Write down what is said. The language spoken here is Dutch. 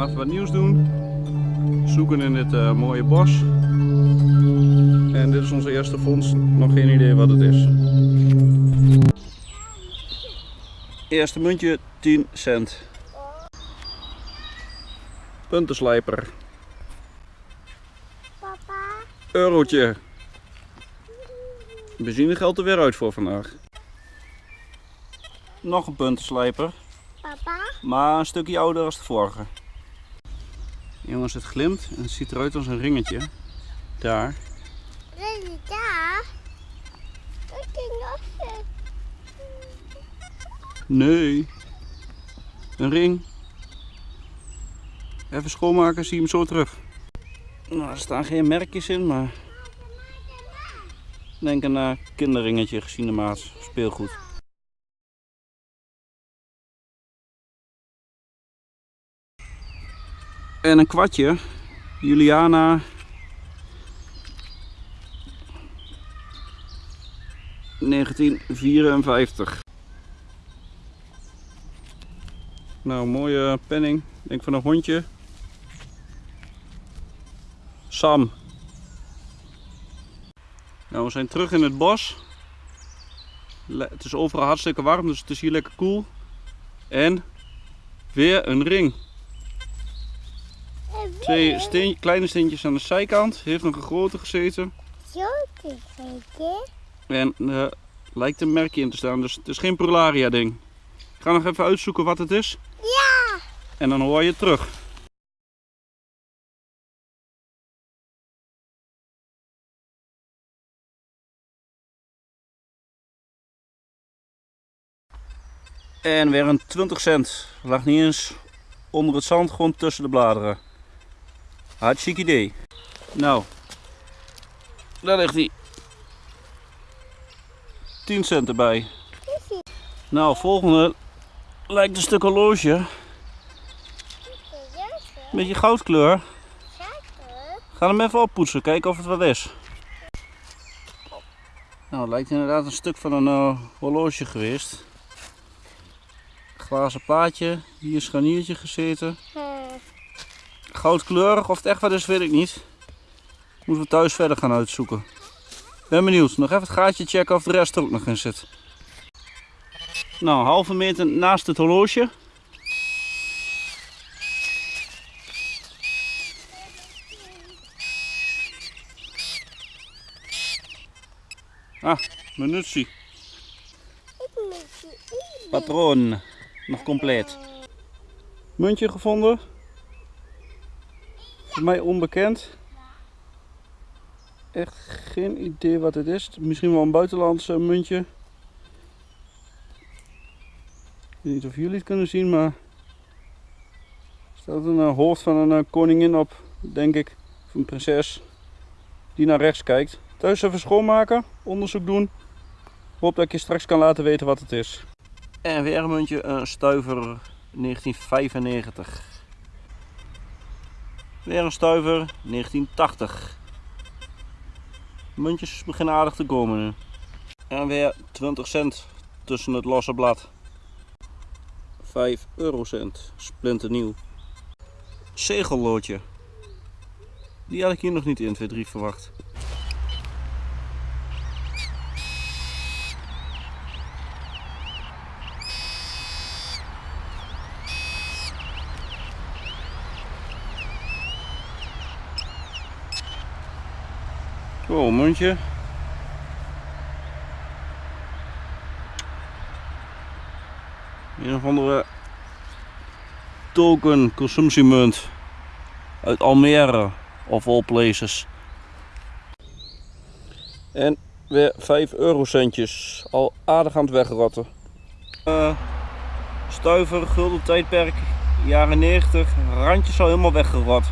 gaan even wat nieuws doen. Zoeken in dit uh, mooie bos. En dit is onze eerste vondst. Nog geen idee wat het is. Eerste muntje 10 cent. Puntenslijper. Papa. Eurotje. Benzine geldt er weer uit voor vandaag. Nog een puntenslijper. Papa. Maar een stukje ouder als de vorige. Jongens, het glimt en het ziet eruit als een ringetje. Daar. Daar? Nee. Een ring. Even schoonmaken, zie je hem zo terug. Nou, er staan geen merkjes in, maar... Denk aan een kinderringetje gezien de maat. Speelgoed. En een kwartje. Juliana. ...1954. Nou, mooie penning. Denk van een hondje. Sam. Nou, we zijn terug in het bos. Het is overal hartstikke warm, dus het is hier lekker koel. En weer een ring. Twee steen, kleine steentjes aan de zijkant. Heeft nog een grote gezeten. Zo te kijken. En eh lijkt een merkje in te staan, dus het is geen Prularia ding. Ik ga nog even uitzoeken wat het is. Ja. En dan hoor je het terug. En weer een 20 cent. Lag niet eens onder het zand, gewoon tussen de bladeren. Hartstikke idee. Nou, daar ligt hij. 10 cent erbij. Nou, volgende lijkt een stuk horloge. Beetje goudkleur. Ga hem even oppoetsen, kijken of het wat is. Nou, het lijkt inderdaad een stuk van een eh, horloge geweest. Glazen plaatje, hier scharniertje gezeten. Goudkleurig, of het echt wat is, weet ik niet. Moeten we thuis verder gaan uitzoeken. Ben benieuwd, nog even het gaatje checken of de rest er ook nog in zit. Nou, halve meter naast het horloge. Ah, eten. Patroon. Nog compleet. Muntje gevonden. Mij onbekend. Echt geen idee wat het is. Misschien wel een buitenlands eh, muntje. Ik weet niet of jullie het kunnen zien, maar er staat een eh, hoofd van een eh, koningin op, denk ik. Of een prinses. Die naar rechts kijkt. Thuis even schoonmaken, onderzoek doen. Hoop dat ik je straks kan laten weten wat het is. En weer een muntje, een stuiver 1995. Weer een stuiver 1980. Muntjes beginnen aardig te komen nu. En weer 20 cent tussen het losse blad. 5 eurocent, splinternieuw. Zegelloodje. Die had ik hier nog niet in 2-3 verwacht. Oh, muntje. Een of andere token consumptiemunt uit Almere of all places. En weer 5 eurocentjes, al aardig aan het wegrotten. Eh, stuiver, gulden tijdperk, jaren 90, randjes al helemaal weggerot.